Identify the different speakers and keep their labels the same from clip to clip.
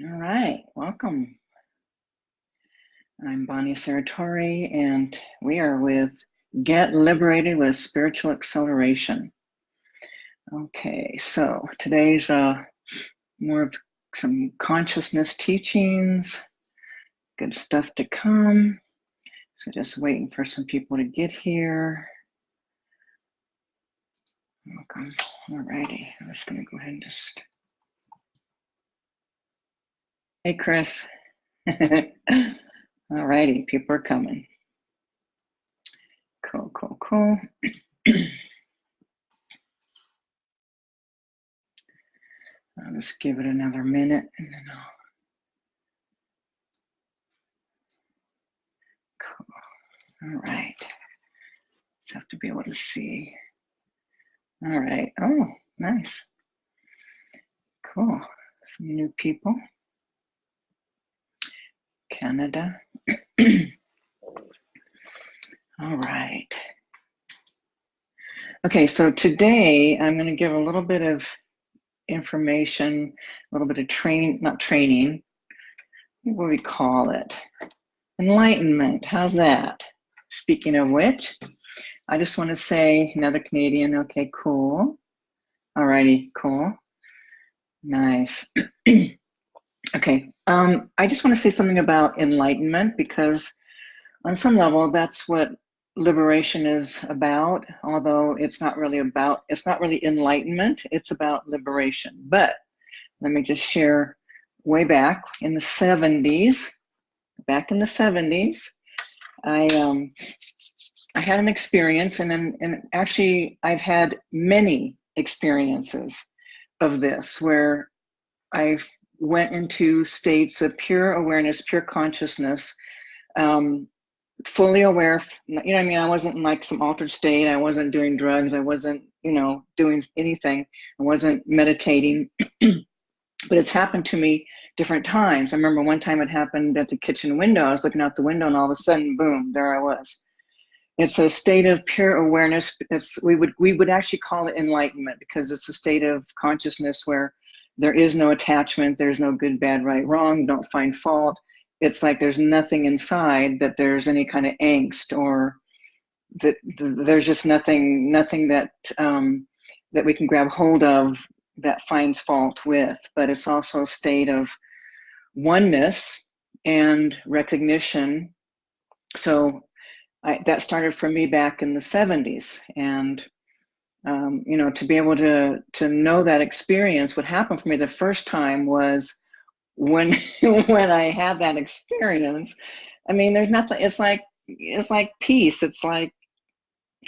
Speaker 1: All right, welcome. I'm Bonnie Saratori, and we are with Get Liberated with Spiritual Acceleration. Okay, so today's uh, more of some consciousness teachings, good stuff to come. So just waiting for some people to get here. Welcome. All righty, I'm just gonna go ahead and just Hey, Chris. All righty, people are coming. Cool, cool, cool. I'll just give it another minute and then I'll. Cool. All right. Just have to be able to see. All right. Oh, nice. Cool. Some new people. Canada. All right. Okay, so today I'm going to give a little bit of information, a little bit of training, not training, what do we call it? Enlightenment. How's that? Speaking of which, I just want to say another Canadian. Okay, cool. All righty, cool. Nice. Okay, um, I just want to say something about enlightenment because, on some level, that's what liberation is about. Although it's not really about, it's not really enlightenment, it's about liberation. But let me just share way back in the 70s, back in the 70s, I, um, I had an experience, and, then, and actually, I've had many experiences of this where I've went into states of pure awareness, pure consciousness, um, fully aware. You know, I mean, I wasn't in like some altered state. I wasn't doing drugs. I wasn't, you know, doing anything. I wasn't meditating. but it's happened to me different times. I remember one time it happened at the kitchen window. I was looking out the window, and all of a sudden, boom, there I was. It's a state of pure awareness. It's we would we would actually call it enlightenment because it's a state of consciousness where there is no attachment. There's no good bad right wrong. Don't find fault. It's like there's nothing inside that there's any kind of angst or that there's just nothing nothing that um, that we can grab hold of that finds fault with. But it's also a state of oneness and recognition. So I, that started for me back in the 70s and um, you know, to be able to to know that experience, what happened for me the first time was when when I had that experience. I mean, there's nothing. It's like it's like peace. It's like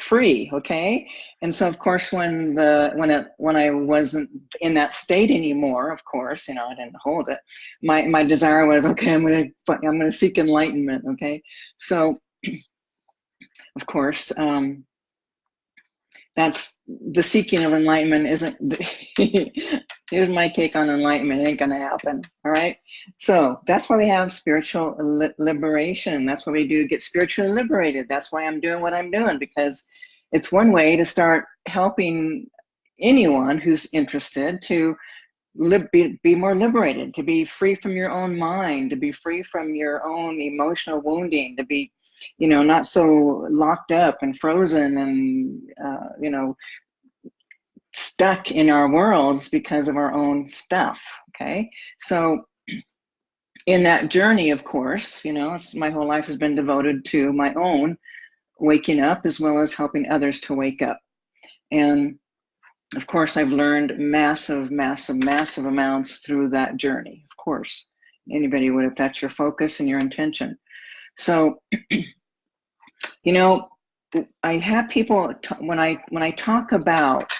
Speaker 1: free okay and so of course when the when it when i wasn't in that state anymore of course you know i didn't hold it my my desire was okay i'm gonna i'm gonna seek enlightenment okay so of course um that's the seeking of enlightenment isn't here's my take on enlightenment it ain't gonna happen all right? So that's why we have spiritual li liberation that's what we do get spiritually liberated that's why i'm doing what i'm doing because it's one way to start helping anyone who's interested to be, be more liberated to be free from your own mind to be free from your own emotional wounding to be you know, not so locked up and frozen and, uh, you know, stuck in our worlds because of our own stuff. Okay. So, in that journey, of course, you know, my whole life has been devoted to my own waking up as well as helping others to wake up. And of course, I've learned massive, massive, massive amounts through that journey. Of course, anybody would that's your focus and your intention. So, you know, I have people when I when I talk about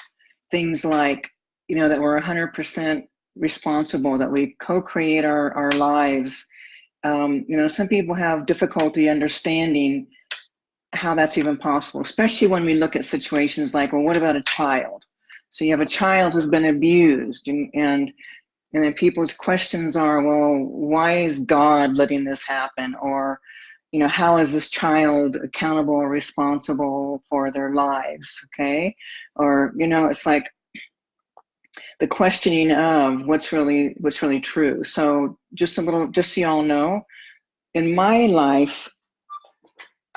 Speaker 1: things like, you know, that we're 100% responsible, that we co-create our our lives. Um, you know, some people have difficulty understanding how that's even possible, especially when we look at situations like, well, what about a child? So you have a child who's been abused, and and and then people's questions are, well, why is God letting this happen? Or you know, how is this child accountable or responsible for their lives? Okay. Or, you know, it's like, the questioning of what's really what's really true. So just a little, just so y'all know, in my life,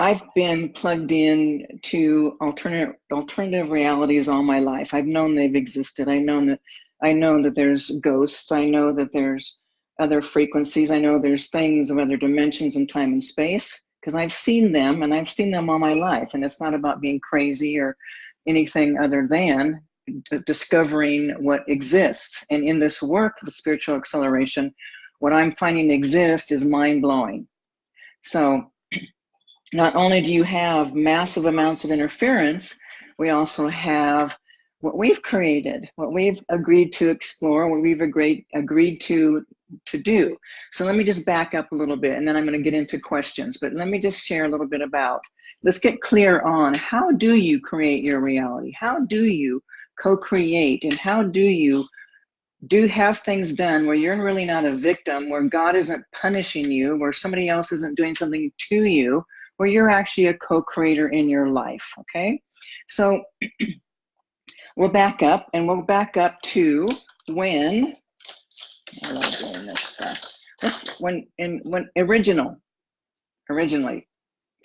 Speaker 1: I've been plugged in to alternative alternative realities all my life. I've known they've existed. I know that I know that there's ghosts. I know that there's other frequencies. I know there's things of other dimensions in time and space because I've seen them and I've seen them all my life. And it's not about being crazy or anything other than discovering what exists. And in this work of spiritual acceleration, what I'm finding exists is mind blowing. So, not only do you have massive amounts of interference, we also have what we've created, what we've agreed to explore, what we've agreed agreed to to do. So let me just back up a little bit and then I'm going to get into questions, but let me just share a little bit about, let's get clear on how do you create your reality? How do you co-create and how do you do have things done where you're really not a victim, where God isn't punishing you, where somebody else isn't doing something to you, where you're actually a co-creator in your life, okay? So we'll back up and we'll back up to when, I love doing this stuff, when, in, when original, originally,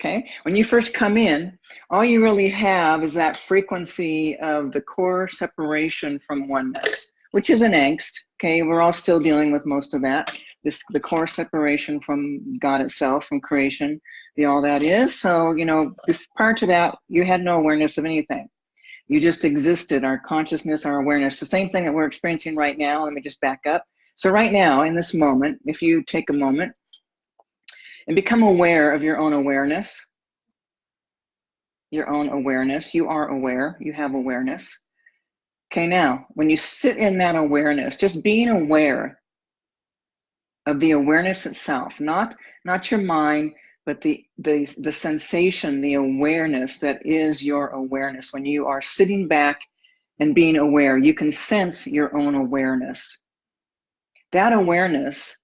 Speaker 1: okay? When you first come in, all you really have is that frequency of the core separation from oneness, which is an angst, okay? We're all still dealing with most of that. This, the core separation from God itself, from creation, the all that is. So, you know, prior to that, you had no awareness of anything. You just existed, our consciousness, our awareness, the same thing that we're experiencing right now. Let me just back up. So right now, in this moment, if you take a moment and become aware of your own awareness. Your own awareness. You are aware. You have awareness. Okay, now, when you sit in that awareness, just being aware of the awareness itself, not not your mind, but the the the sensation, the awareness that is your awareness. When you are sitting back and being aware, you can sense your own awareness. That awareness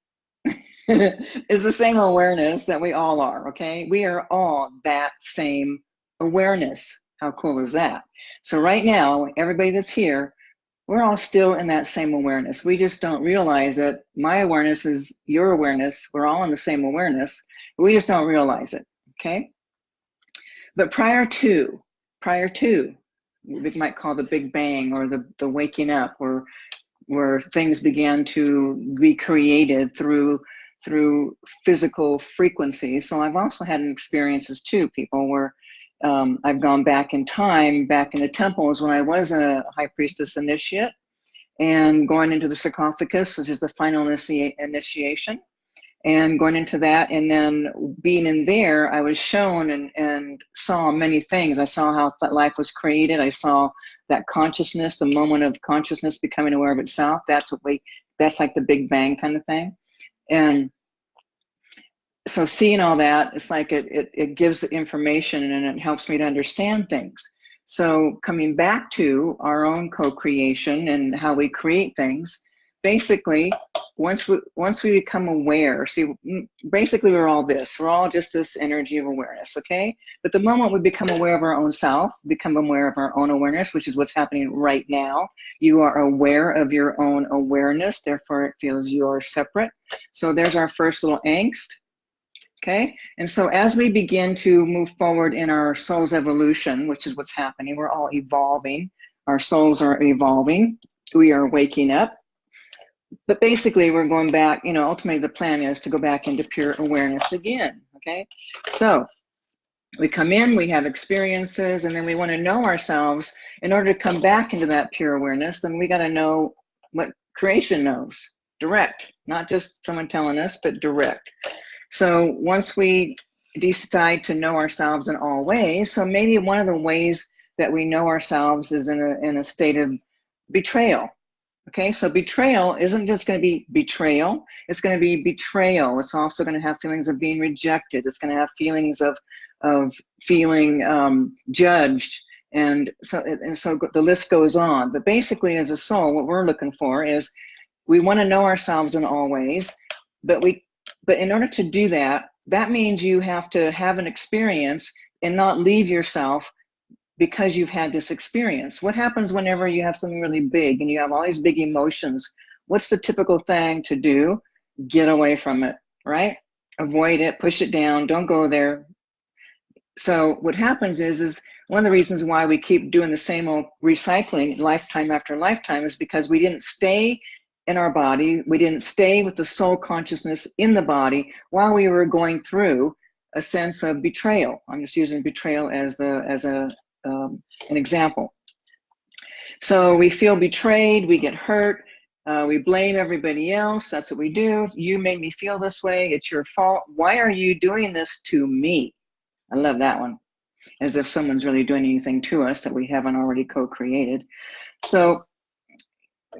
Speaker 1: is the same awareness that we all are, okay? We are all that same awareness. How cool is that? So right now, everybody that's here, we're all still in that same awareness. We just don't realize that my awareness is your awareness. We're all in the same awareness. We just don't realize it, okay? But prior to, prior to, we might call the Big Bang or the, the waking up or where things began to be created through through physical frequencies. So I've also had experiences too, people where um, I've gone back in time, back in the temples when I was a high priestess initiate and going into the sarcophagus, which is the final initi initiation and going into that and then being in there i was shown and, and saw many things. I saw how life was created. I saw that consciousness the moment of consciousness becoming aware of itself. That's what we that's like the big bang kind of thing. And so seeing all that it's like it, it, it gives information and it helps me to understand things. So coming back to our own co-creation and how we create things basically once we once we become aware see mm, basically we're all this we're all just this energy of awareness okay? But the moment we become aware of our own self become aware of our own awareness which is what's happening right now you are aware of your own awareness therefore it feels you're separate. So there's our first little angst okay? And so as we begin to move forward in our soul's evolution which is what's happening we're all evolving our souls are evolving we are waking up but basically we're going back, you know, ultimately the plan is to go back into pure awareness again, okay? So we come in, we have experiences, and then we want to know ourselves. In order to come back into that pure awareness, then we got to know what creation knows, direct, not just someone telling us, but direct. So once we decide to know ourselves in all ways, so maybe one of the ways that we know ourselves is in a, in a state of betrayal Okay, so betrayal isn't just going to be betrayal, it's going to be betrayal. It's also going to have feelings of being rejected, it's going to have feelings of, of feeling um, judged. And so, and so the list goes on. But basically, as a soul, what we're looking for is we want to know ourselves in all ways, but we, but in order to do that, that means you have to have an experience and not leave yourself because you've had this experience. What happens whenever you have something really big and you have all these big emotions? What's the typical thing to do? Get away from it, right? Avoid it, push it down, don't go there. So what happens is, is one of the reasons why we keep doing the same old recycling lifetime after lifetime is because we didn't stay in our body. We didn't stay with the soul consciousness in the body while we were going through a sense of betrayal. I'm just using betrayal as the as a um, an example. So we feel betrayed, we get hurt, uh, we blame everybody else. That's what we do. You made me feel this way. It's your fault. Why are you doing this to me? I love that one. As if someone's really doing anything to us that we haven't already co-created. So,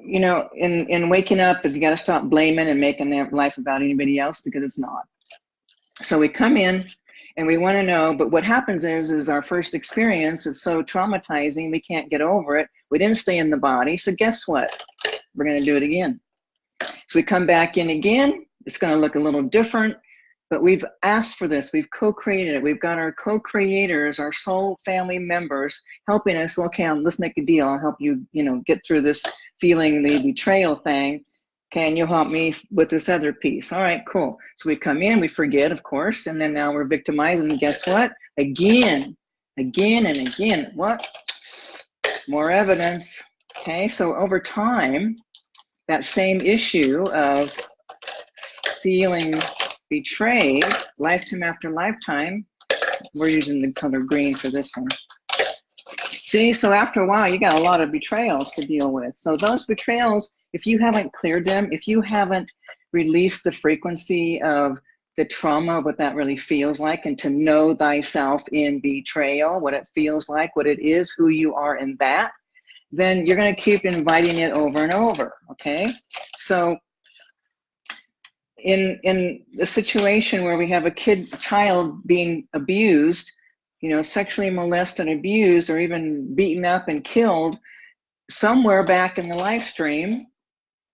Speaker 1: you know, in, in waking up, you got to stop blaming and making their life about anybody else because it's not. So we come in, and we want to know but what happens is is our first experience is so traumatizing we can't get over it. We didn't stay in the body so guess what? We're going to do it again. So we come back in again it's going to look a little different but we've asked for this we've co-created it we've got our co-creators our soul family members helping us okay um, let's make a deal i'll help you you know get through this feeling the betrayal thing can you help me with this other piece? All right, cool. So we come in, we forget, of course, and then now we're victimized. And guess what? Again, again and again. What? More evidence. Okay, so over time, that same issue of feeling betrayed, lifetime after lifetime, we're using the color green for this one. See, so after a while, you got a lot of betrayals to deal with. So those betrayals, if you haven't cleared them, if you haven't released the frequency of the trauma of what that really feels like and to know thyself in betrayal, what it feels like, what it is, who you are in that, then you're going to keep inviting it over and over, okay? So in in the situation where we have a kid a child being abused you know, sexually molested, and abused, or even beaten up and killed, somewhere back in the live stream,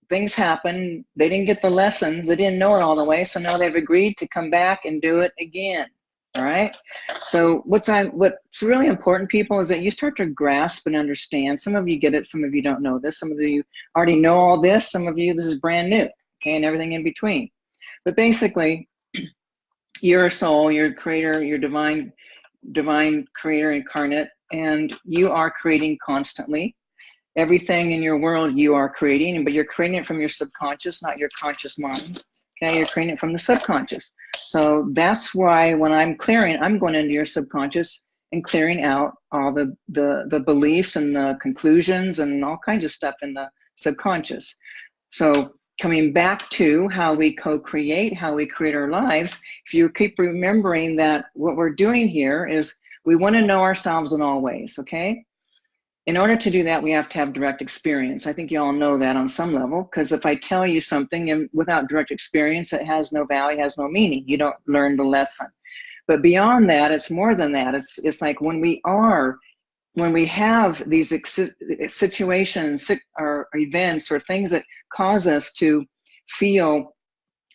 Speaker 1: things happen. They didn't get the lessons. They didn't know it all the way. So now they've agreed to come back and do it again. All right. So what's I, what's really important, people, is that you start to grasp and understand. Some of you get it. Some of you don't know this. Some of you already know all this. Some of you, this is brand new. Okay, and everything in between. But basically, you're soul, you're creator, you're divine divine creator incarnate, and you are creating constantly. Everything in your world you are creating, but you're creating it from your subconscious, not your conscious mind. Okay, you're creating it from the subconscious. So that's why when I'm clearing, I'm going into your subconscious and clearing out all the, the, the beliefs and the conclusions and all kinds of stuff in the subconscious. So coming back to how we co-create, how we create our lives, if you keep remembering that what we're doing here is we want to know ourselves in all ways, okay? In order to do that, we have to have direct experience. I think you all know that on some level, because if I tell you something and without direct experience, it has no value, has no meaning. You don't learn the lesson. But beyond that, it's more than that. It's, it's like when we are when we have these situations or events or things that cause us to feel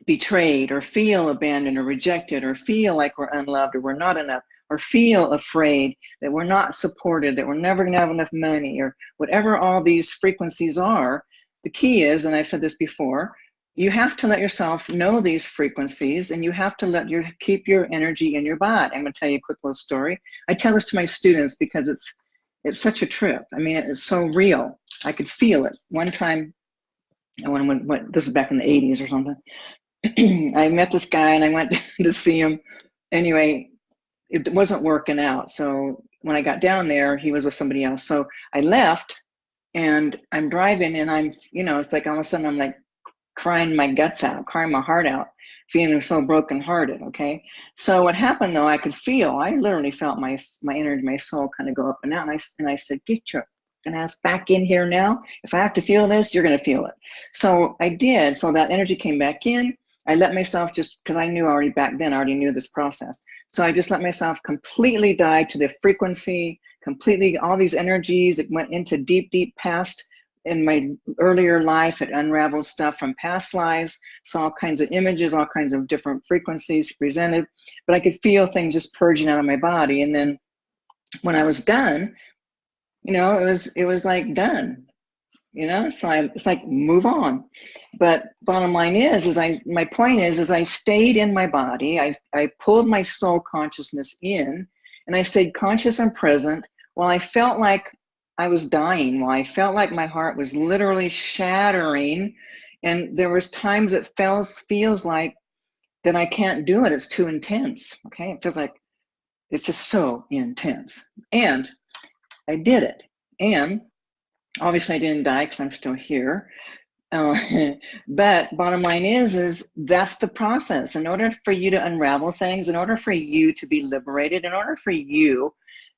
Speaker 1: betrayed or feel abandoned or rejected or feel like we're unloved or we're not enough or feel afraid that we're not supported, that we're never going to have enough money or whatever all these frequencies are, the key is, and I've said this before, you have to let yourself know these frequencies and you have to let your keep your energy in your body. I'm going to tell you a quick little story. I tell this to my students because it's it's such a trip. I mean, it's so real. I could feel it. One time, went, went, went this is back in the 80s or something. I met this guy and I went to see him. Anyway, it wasn't working out. So when I got down there, he was with somebody else. So I left and I'm driving and I'm, you know, it's like all of a sudden I'm like crying my guts out, crying my heart out feeling so brokenhearted. Okay, so what happened though, I could feel. I literally felt my my energy, my soul kind of go up and down. And I and I said, "Get your and ass back in here now. If I have to feel this, you're going to feel it." So I did. So that energy came back in. I let myself just because I knew already back then. I already knew this process. So I just let myself completely die to the frequency. Completely, all these energies. It went into deep, deep past in my earlier life, it unraveled stuff from past lives, saw all kinds of images, all kinds of different frequencies presented, but I could feel things just purging out of my body. And then when I was done, you know, it was it was like done. You know, it's like it's like move on. But bottom line is, is I my point is, is I stayed in my body. I I pulled my soul consciousness in, and I stayed conscious and present while I felt like I was dying. While I felt like my heart was literally shattering, and there was times it feels feels like that I can't do it. It's too intense. Okay, it feels like it's just so intense. And I did it. And obviously I didn't die because I'm still here. Uh, but bottom line is, is that's the process. In order for you to unravel things, in order for you to be liberated, in order for you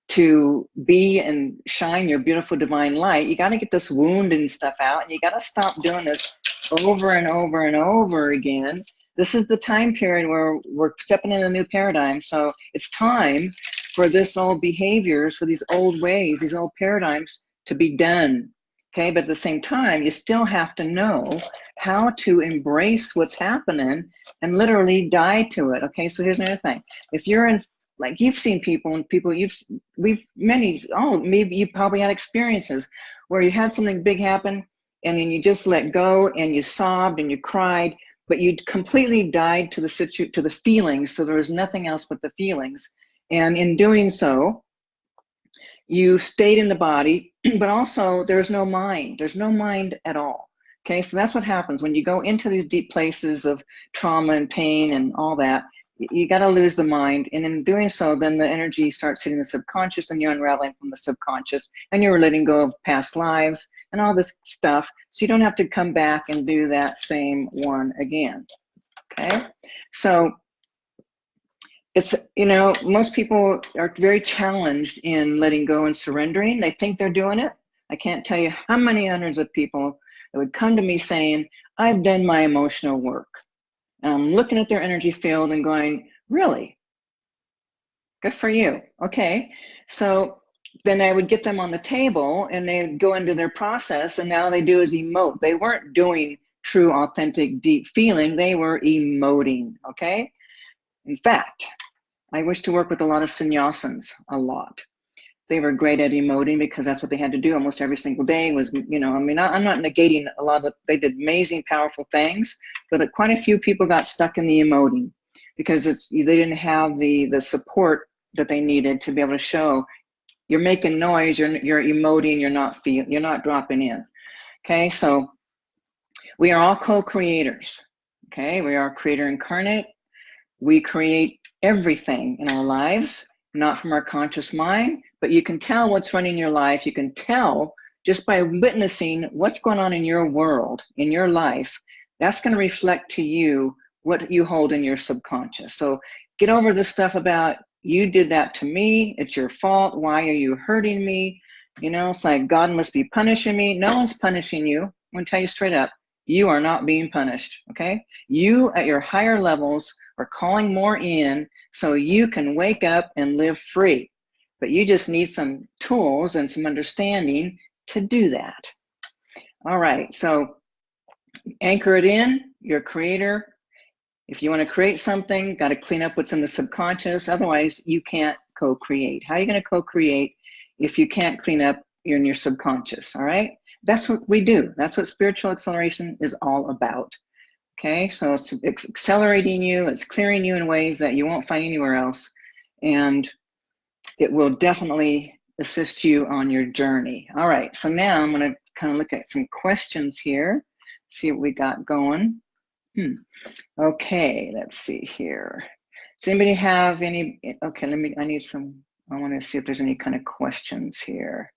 Speaker 1: to be and shine your beautiful divine light, you got to get this wound and stuff out, and you got to stop doing this over and over and over again this is the time period where we're stepping in a new paradigm. So it's time for this old behaviors, for these old ways, these old paradigms to be done. Okay, but at the same time, you still have to know how to embrace what's happening and literally die to it. Okay, so here's another thing. If you're in like you've seen people and people you've we've many oh maybe you probably had experiences where you had something big happen and then you just let go and you sobbed and you cried but you completely died to the situ to the feelings so there was nothing else but the feelings. And in doing so you stayed in the body but also there's no mind there's no mind at all. Okay so that's what happens when you go into these deep places of trauma and pain and all that you got to lose the mind and in doing so then the energy starts hitting the subconscious and you're unraveling from the subconscious and you're letting go of past lives and all this stuff so you don't have to come back and do that same one again okay? So it's you know most people are very challenged in letting go and surrendering. They think they're doing it. I can't tell you how many hundreds of people that would come to me saying i've done my emotional work i'm looking at their energy field and going really good for you okay so then I would get them on the table and they'd go into their process and now they do is emote. They weren't doing true, authentic, deep feeling. They were emoting, okay? In fact, I wish to work with a lot of sannyasins, a lot. They were great at emoting because that's what they had to do almost every single day was, you know, I mean, I'm not negating a lot of, they did amazing, powerful things, but quite a few people got stuck in the emoting because it's, they didn't have the, the support that they needed to be able to show you're making noise, you're, you're emoting, you're not feel, you're not dropping in. Okay, so we are all co-creators. Okay, we are creator incarnate. We create everything in our lives, not from our conscious mind, but you can tell what's running your life. You can tell just by witnessing what's going on in your world, in your life. That's going to reflect to you what you hold in your subconscious. So get over the stuff about you did that to me. It's your fault. Why are you hurting me? You know, it's like God must be punishing me. No one's punishing you. I'm going to tell you straight up you are not being punished. Okay. You at your higher levels are calling more in so you can wake up and live free. But you just need some tools and some understanding to do that. All right. So anchor it in, your creator, if you want to create something, got to clean up what's in the subconscious. Otherwise, you can't co-create. How are you going to co-create if you can't clean up your, in your subconscious? All right. That's what we do. That's what spiritual acceleration is all about. Okay. So it's accelerating you. It's clearing you in ways that you won't find anywhere else. And it will definitely assist you on your journey. All right. So now I'm going to kind of look at some questions here, see what we got going. Hmm. Okay, let's see here. Does anybody have any, okay, let me, I need some, I want to see if there's any kind of questions here.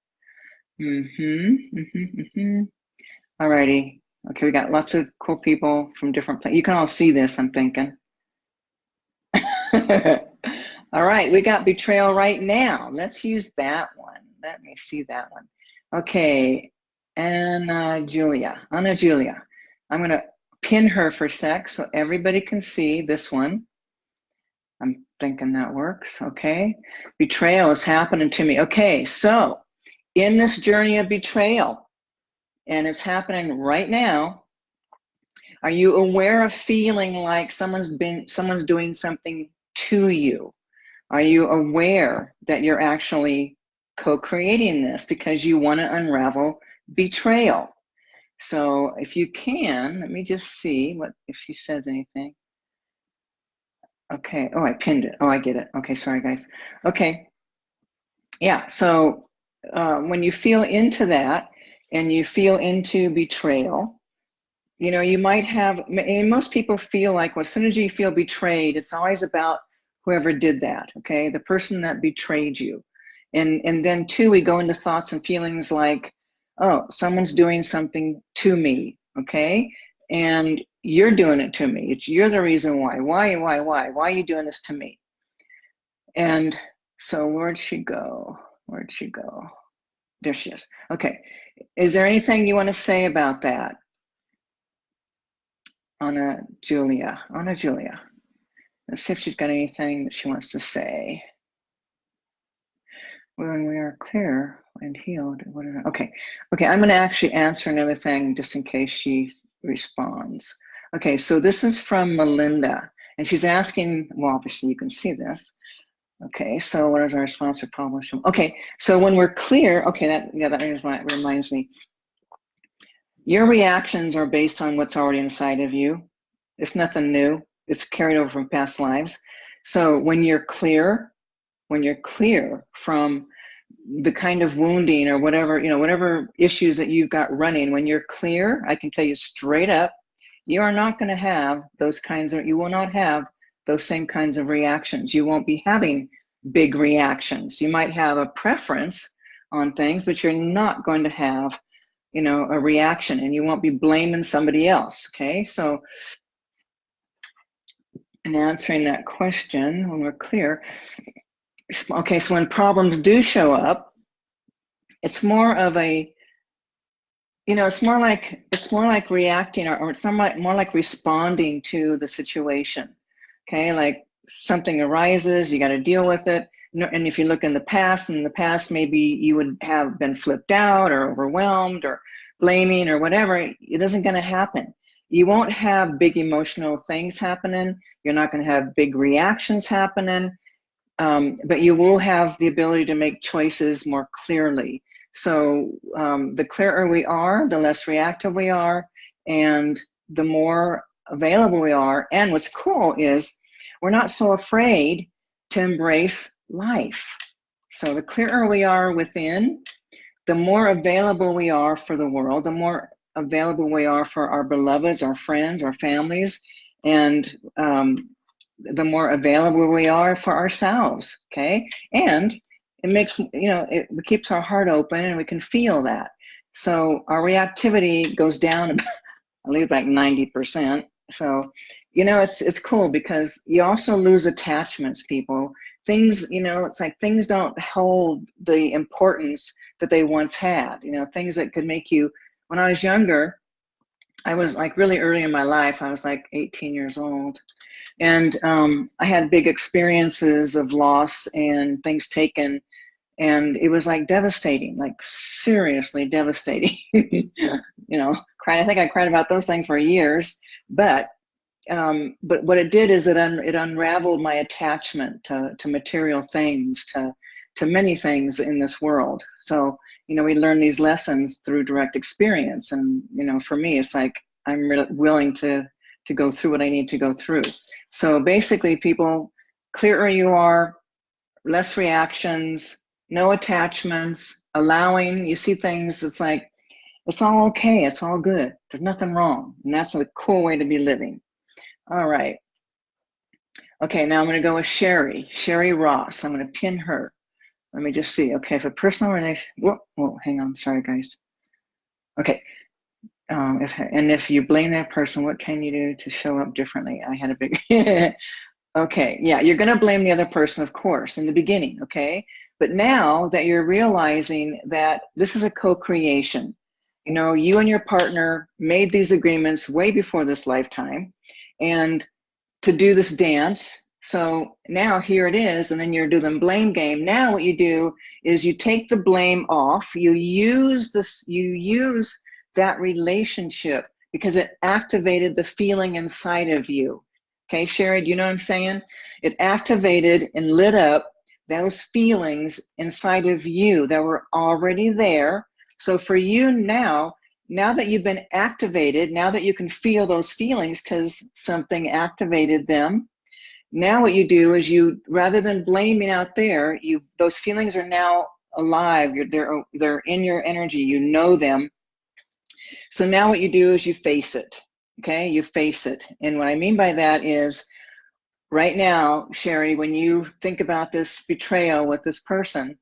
Speaker 1: Mm-hmm, mm-hmm, mm-hmm. All righty. Okay, we got lots of cool people from different places. You can all see this, I'm thinking. all right, we got betrayal right now. Let's use that one. Let me see that one. Okay, Anna Julia, Anna Julia. I'm gonna pin her for sec so everybody can see this one. I'm thinking that works, okay? Betrayal is happening to me. Okay, so in this journey of betrayal, and it's happening right now, are you aware of feeling like someone's been someone's doing something to you? Are you aware that you're actually co-creating this because you want to unravel betrayal? So if you can, let me just see what if she says anything. Okay. Oh, I pinned it. Oh, I get it. Okay. Sorry, guys. Okay. Yeah. So uh, when you feel into that and you feel into betrayal, you know, you might have, and most people feel like, well, as soon as you feel betrayed, it's always about whoever did that. Okay. The person that betrayed you. And, and then two, we go into thoughts and feelings like, oh, someone's doing something to me. Okay. And you're doing it to me. It's, you're the reason why. Why, why, why? Why are you doing this to me? And so where'd she go? Where'd she go? There she is. Okay. Is there anything you want to say about that? Anna Julia. Anna Julia. Let's see if she's got anything that she wants to say. When we are clear and healed, okay. Okay, I'm going to actually answer another thing just in case she responds. Okay, so this is from Melinda, and she's asking, well, obviously you can see this. Okay, so what is our response to problems? Okay, so when we're clear, okay, that yeah, that reminds me. Your reactions are based on what's already inside of you. It's nothing new. It's carried over from past lives. So when you're clear, when you're clear from the kind of wounding or whatever, you know, whatever issues that you've got running, when you're clear, I can tell you straight up, you are not going to have those kinds of, you will not have those same kinds of reactions. You won't be having big reactions. You might have a preference on things, but you're not going to have, you know, a reaction and you won't be blaming somebody else. Okay. So, in answering that question, when we're clear, okay, so when problems do show up, it's more of a you know, it's more like it's more like reacting, or, or it's more like more like responding to the situation. Okay, like something arises, you got to deal with it. And if you look in the past, in the past, maybe you would have been flipped out or overwhelmed or blaming or whatever. It isn't going to happen. You won't have big emotional things happening. You're not going to have big reactions happening. Um, but you will have the ability to make choices more clearly. So um, the clearer we are, the less reactive we are, and the more available we are. And what's cool is we're not so afraid to embrace life. So the clearer we are within, the more available we are for the world, the more available we are for our beloveds, our friends, our families, and um, the more available we are for ourselves. Okay. And it makes you know it keeps our heart open and we can feel that so our reactivity goes down at least like 90 percent so you know it's it's cool because you also lose attachments people things you know it's like things don't hold the importance that they once had you know things that could make you when i was younger i was like really early in my life i was like 18 years old. And um, I had big experiences of loss and things taken and it was like devastating like seriously devastating you know. Cry, i think i cried about those things for years but um, but what it did is it un, it unraveled my attachment to, to material things to to many things in this world so you know we learn these lessons through direct experience and you know for me it's like i'm willing to to go through what i need to go through so basically people clearer you are less reactions no attachments, allowing, you see things, it's like, it's all okay, it's all good. There's nothing wrong. And that's a cool way to be living. All right. Okay, now I'm going to go with Sherry, Sherry Ross. I'm going to pin her. Let me just see. Okay, for personal relation, whoa, hang on. Sorry, guys. Okay. Um, if and if you blame that person, what can you do to show up differently? I had a big. okay, yeah, you're to blame the other person, of course, in the beginning. Okay, but now that you're realizing that this is a co-creation, you know, you and your partner made these agreements way before this lifetime and to do this dance. So now here it is, and then you're doing the blame game. Now what you do is you take the blame off, you use this, you use that relationship because it activated the feeling inside of you. Okay, Sherry, do you know what I'm saying? It activated and lit up those feelings inside of you that were already there. So for you now, now that you've been activated, now that you can feel those feelings because something activated them, now what you do is you, rather than blaming out there, you those feelings are now alive. You're, they're they're in your energy. You know them. So now what you do is you face it. Okay, you face it. And what I mean by that is, right now, Sherry, when you think about this betrayal with this person,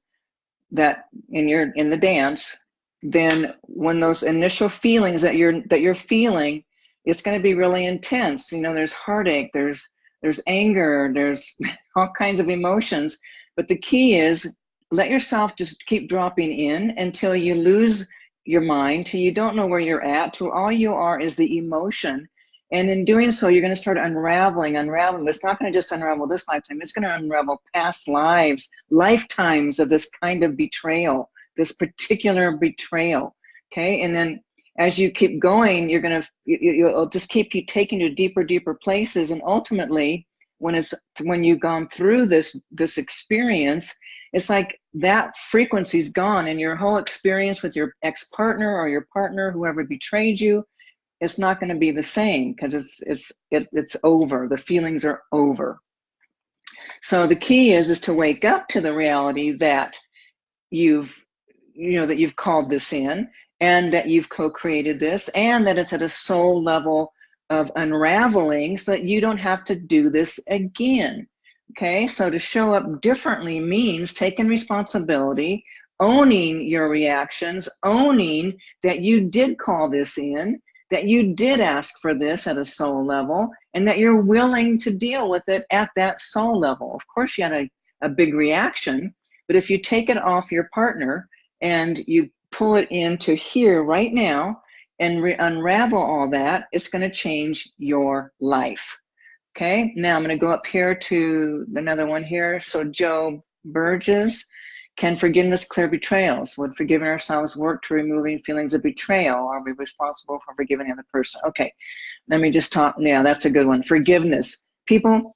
Speaker 1: that in your in the dance, then when those initial feelings that you're that you're feeling, it's going to be really intense. You know, there's heartache, there's there's anger, there's all kinds of emotions. But the key is let yourself just keep dropping in until you lose your mind, till you don't know where you're at, till all you are is the emotion. And in doing so, you're going to start unraveling, unraveling. It's not going to just unravel this lifetime, it's going to unravel past lives, lifetimes of this kind of betrayal, this particular betrayal. Okay. And then as you keep going, you're going to, you, will just keep you taking you deeper, deeper places. And ultimately, when it's, when you've gone through this, this experience, it's like that frequency's gone and your whole experience with your ex-partner or your partner, whoever betrayed you, it's not going to be the same because it's, it's, it, it's over. The feelings are over. So the key is, is to wake up to the reality that you've, you know, that you've called this in and that you've co-created this and that it's at a soul level of unraveling so that you don't have to do this again. Okay, so to show up differently means taking responsibility, owning your reactions, owning that you did call this in, that you did ask for this at a soul level, and that you're willing to deal with it at that soul level. Of course, you had a, a big reaction, but if you take it off your partner and you pull it into here right now and unravel all that, it's going to change your life. Okay, now I'm going to go up here to another one here. So Joe Burgess, can forgiveness clear betrayals? Would forgiving ourselves work to removing feelings of betrayal? Are we responsible for forgiving the other person? Okay, let me just talk. Yeah, that's a good one. Forgiveness. People,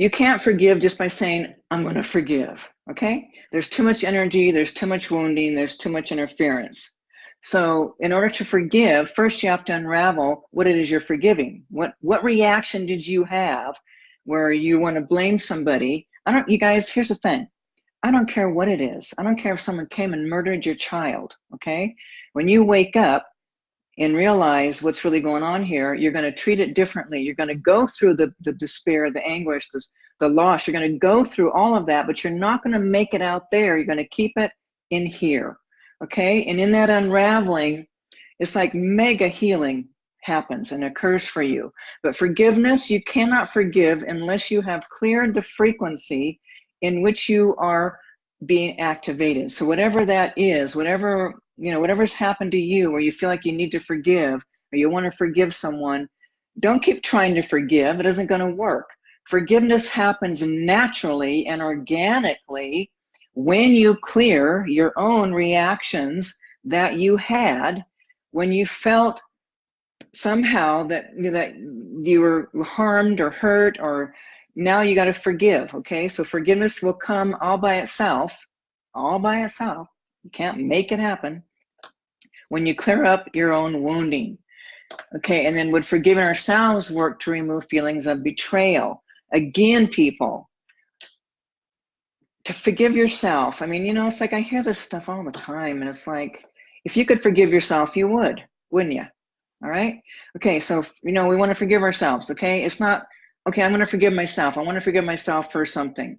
Speaker 1: you can't forgive just by saying, I'm going to forgive. Okay, there's too much energy, there's too much wounding, there's too much interference. So in order to forgive, first you have to unravel what it is you're forgiving. What what reaction did you have where you want to blame somebody? I don't you guys, here's the thing. I don't care what it is. I don't care if someone came and murdered your child, okay? When you wake up and realize what's really going on here, you're going to treat it differently. You're going to go through the, the despair, the anguish, the, the loss. You're going to go through all of that, but you're not going to make it out there. You're going to keep it in here okay? And in that unraveling, it's like mega healing happens and occurs for you. But forgiveness, you cannot forgive unless you have cleared the frequency in which you are being activated. So whatever that is, whatever, you know, whatever's happened to you or you feel like you need to forgive or you want to forgive someone, don't keep trying to forgive. It isn't going to work. Forgiveness happens naturally and organically when you clear your own reactions that you had when you felt somehow that that you were harmed or hurt or now you got to forgive okay so forgiveness will come all by itself all by itself you can't make it happen when you clear up your own wounding okay and then would forgiving ourselves work to remove feelings of betrayal again people to forgive yourself. I mean, you know, it's like I hear this stuff all the time, and it's like, if you could forgive yourself, you would, wouldn't you? All right. Okay. So, you know, we want to forgive ourselves. Okay. It's not, okay, I'm going to forgive myself. I want to forgive myself for something.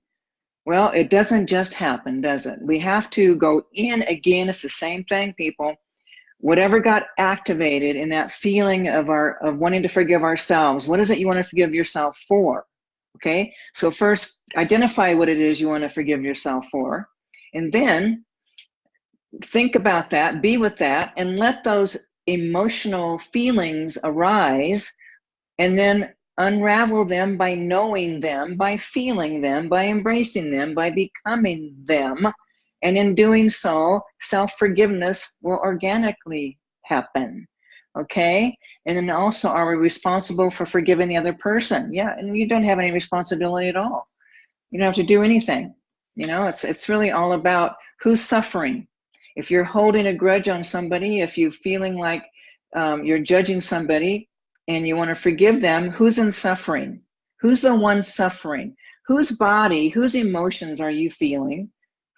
Speaker 1: Well, it doesn't just happen, does it? We have to go in again. It's the same thing, people. Whatever got activated in that feeling of our of wanting to forgive ourselves, what is it you want to forgive yourself for? Okay, so first identify what it is you want to forgive yourself for, and then think about that, be with that, and let those emotional feelings arise, and then unravel them by knowing them, by feeling them, by embracing them, by becoming them. And in doing so, self forgiveness will organically happen. Okay. And then also, are we responsible for forgiving the other person? Yeah. And you don't have any responsibility at all. You don't have to do anything. You know, it's, it's really all about who's suffering. If you're holding a grudge on somebody, if you're feeling like um, you're judging somebody and you want to forgive them, who's in suffering? Who's the one suffering? Whose body, whose emotions are you feeling?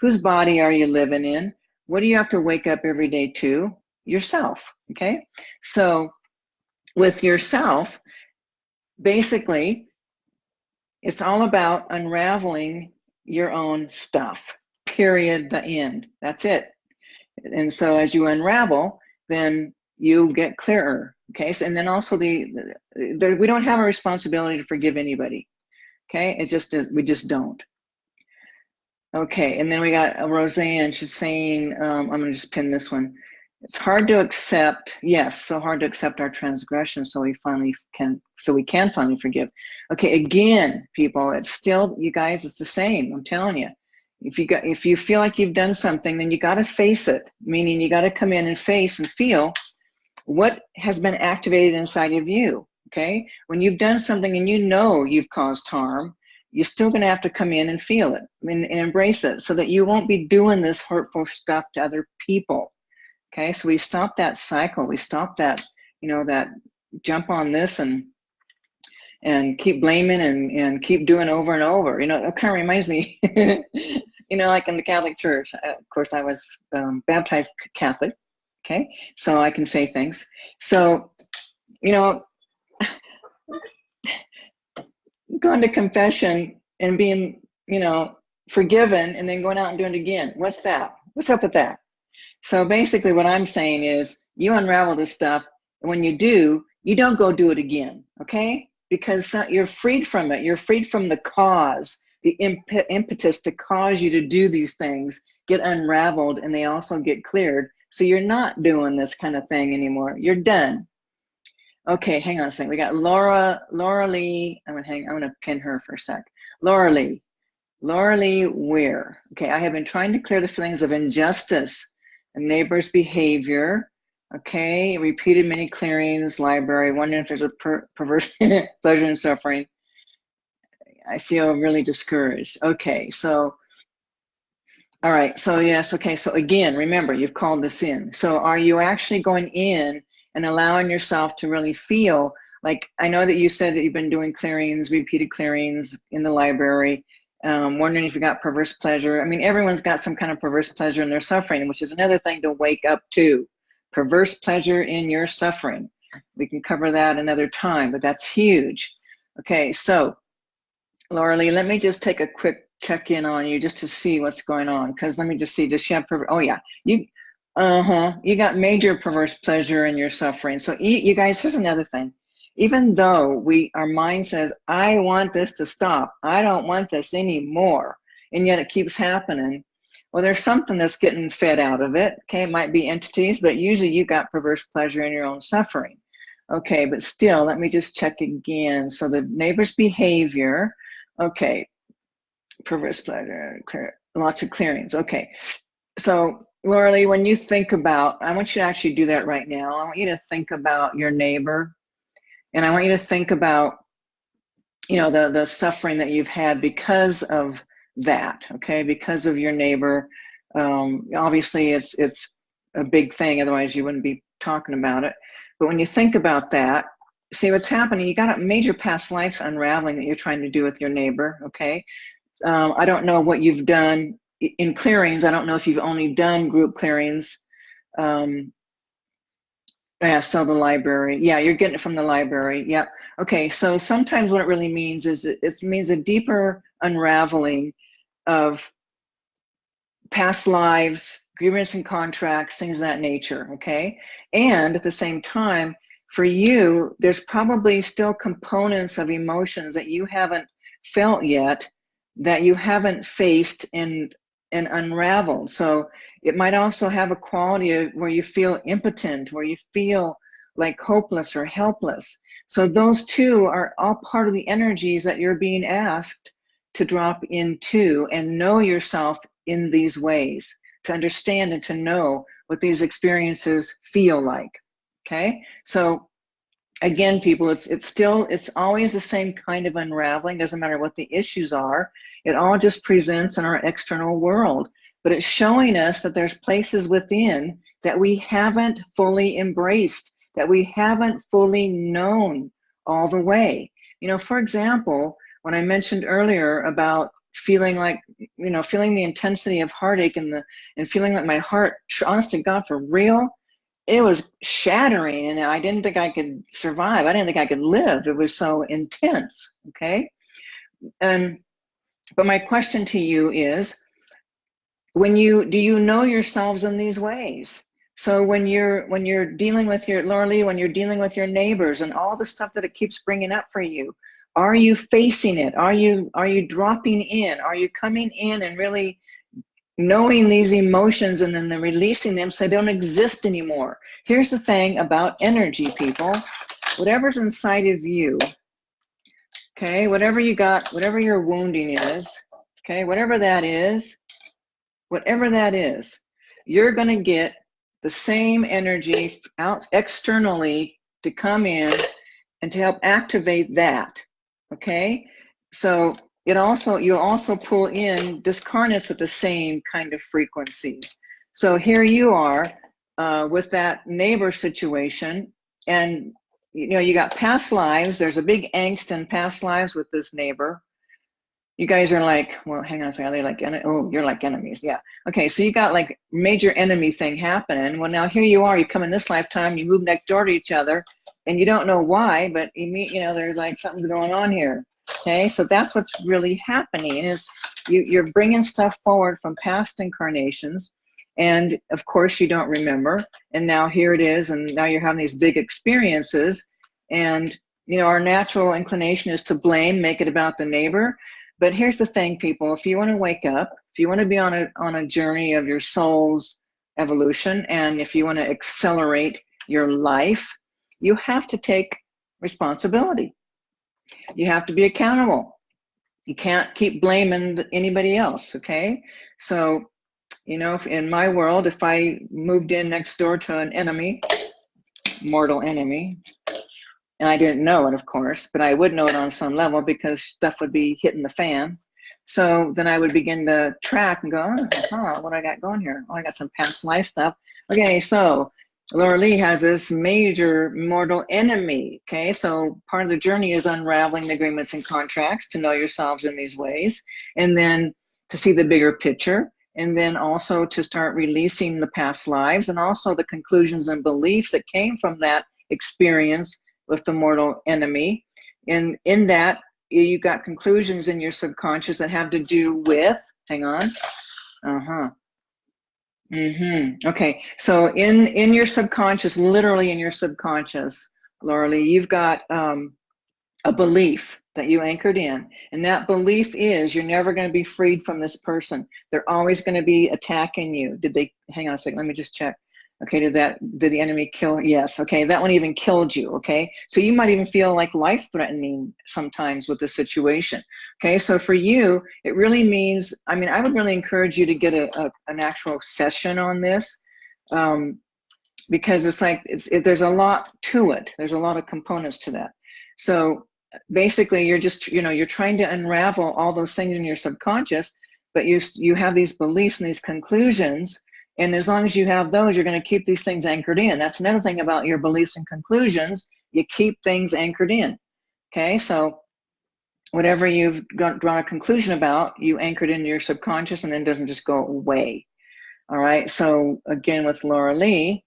Speaker 1: Whose body are you living in? What do you have to wake up every day to? Yourself, okay? So with yourself, basically, it's all about unraveling your own stuff, period, the end. That's it. And so as you unravel, then you get clearer, okay? So, and then also the, the, we don't have a responsibility to forgive anybody, okay? It just we just don't. Okay, and then we got Roseanne. She's saying, um, I'm gonna just pin this one. It's hard to accept, yes, so hard to accept our transgression so we finally can, so we can finally forgive. Okay, again, people, it's still, you guys, it's the same, I'm telling you. If you got, if you feel like you've done something, then you gotta face it, meaning you gotta come in and face and feel what has been activated inside of you, okay? When you've done something and you know you've caused harm, you're still going to have to come in and feel it and, and, embrace it so that you won't be doing this hurtful stuff to other people. Okay so we stop that cycle we stop that you know that jump on this and and keep blaming and and keep doing over and over. You know it kind of reminds me you know like in the catholic church uh, of course i was um, baptized catholic okay so i can say things. So you know going to confession and being, you know, forgiven and then going out and doing it again. What's that? What's up with that? So basically what I'm saying is you unravel this stuff. And when you do, you don't go do it again. Okay. Because you're freed from it. You're freed from the cause, the imp impetus to cause you to do these things get unraveled and they also get cleared. So you're not doing this kind of thing anymore. You're done. Okay, hang on a second. We got Laura, Laura Lee. I'm gonna hang. I'm gonna pin her for a sec. Laura Lee, Laura Lee Where? Okay, I have been trying to clear the feelings of injustice, a neighbor's behavior. Okay, repeated many clearings, library. Wondering if there's a per perverse pleasure and suffering. I feel really discouraged. Okay, so. All right, so yes, okay, so again, remember, you've called this in. So are you actually going in and allowing yourself to really feel like I know that you said that you've been doing clearings, repeated clearings in the library. Um, wondering if you got perverse pleasure. I mean, everyone's got some kind of perverse pleasure in their suffering, which is another thing to wake up to. Perverse pleasure in your suffering. We can cover that another time, but that's huge. Okay, so Laura Lee, let me just take a quick check in on you just to see what's going on. Because let me just see, does she have, perverse? oh yeah, you uh-huh. You got major perverse pleasure in your suffering. So you guys, here's another thing. Even though we our mind says, I want this to stop, I don't want this anymore, and yet it keeps happening. Well, there's something that's getting fed out of it. Okay, it might be entities, but usually you got perverse pleasure in your own suffering. Okay, but still, let me just check again. So the neighbor's behavior, okay, perverse pleasure, clear, lots of clearings. Okay, so Laura when you think about, I want you to actually do that right now. I want you to think about your neighbor, and I want you to think about, you know, the the suffering that you've had because of that. Okay, because of your neighbor. Um, obviously, it's it's a big thing. Otherwise, you wouldn't be talking about it. But when you think about that, see what's happening. You got a major past life unraveling that you're trying to do with your neighbor. Okay, um, I don't know what you've done in clearings, I don't know if you've only done group clearings. Um, yeah, so the library. Yeah, you're getting it from the library. Yep. Okay, so sometimes what it really means is it, it means a deeper unraveling of past lives, agreements and contracts, things of that nature, okay? And at the same time, for you, there's probably still components of emotions that you haven't felt yet that you haven't faced and and unraveled. So it might also have a quality of where you feel impotent, where you feel like hopeless or helpless. So those two are all part of the energies that you're being asked to drop into and know yourself in these ways, to understand and to know what these experiences feel like. Okay, so again, people, it's it's still it's always the same kind of unraveling. Doesn't matter what the issues are. It all just presents in our external world, but it's showing us that there's places within that we haven't fully embraced, that we haven't fully known all the way. You know, for example, when I mentioned earlier about feeling like you know feeling the intensity of heartache and the and feeling like my heart honest to god for real it was shattering and i didn't think i could survive i didn't think i could live it was so intense okay and but my question to you is when you do you know yourselves in these ways so when you're when you're dealing with your Laura Lee, when you're dealing with your neighbors and all the stuff that it keeps bringing up for you, are you facing it? Are you are you dropping in? Are you coming in and really knowing these emotions and then the releasing them so they don't exist anymore? Here's the thing about energy, people. Whatever's inside of you, okay, whatever you got, whatever your wounding is, okay, whatever that is, whatever that is, you're going to get the same energy out externally to come in and to help activate that. Okay, so it also you also pull in discarnates with the same kind of frequencies. So here you are uh, with that neighbor situation, and you know you got past lives. There's a big angst in past lives with this neighbor you guys are like, well, hang on a second. They're they like, oh, you're like enemies. Yeah. Okay. So you got like major enemy thing happening. Well, now here you are. You come in this lifetime. You move next door to each other, and you don't know why, but you meet. You know, there's like something's going on here. Okay. So that's what's really happening is you you're bringing stuff forward from past incarnations, and of course you don't remember. And now here it is, and now you're having these big experiences, and you know our natural inclination is to blame, make it about the neighbor but here's the thing, people, if you want to wake up, if you want to be on a, on a journey of your soul's evolution, and if you want to accelerate your life, you have to take responsibility. You have to be accountable. You can't keep blaming anybody else, okay? So, you know, in my world, if I moved in next door to an enemy, mortal enemy, and I didn't know it, of course, but I would know it on some level because stuff would be hitting the fan. So then I would begin to track and go, oh, huh, what I got going here? Oh, I got some past life stuff. Okay, so Laura Lee has this major mortal enemy. Okay, so part of the journey is unraveling the agreements and contracts to know yourselves in these ways, and then to see the bigger picture, and then also to start releasing the past lives and also the conclusions and beliefs that came from that experience with the mortal enemy. And in that, you've got conclusions in your subconscious that have to do with, hang on, uh-huh. Mm-hmm. Okay, so in in your subconscious, literally in your subconscious, Laura Lee, you've got um, a belief that you anchored in, and that belief is you're never going to be freed from this person. They're always going to be attacking you. Did they? Hang on a second. Let me just check. Okay, did that, did the enemy kill? Yes, okay, that one even killed you, okay? So you might even feel like life threatening sometimes with the situation, okay? So for you, it really means, I mean, I would really encourage you to get a, a an actual session on this um, because it's like, it's, it, there's a lot to it. There's a lot of components to that. So basically you're just, you know, you're trying to unravel all those things in your subconscious, but you, you have these beliefs and these conclusions and as long as you have those, you're going to keep these things anchored in. That's another thing about your beliefs and conclusions. You keep things anchored in. Okay, so whatever you've got, drawn a conclusion about, you anchored in your subconscious and then doesn't just go away. All right, so again with Laura Lee,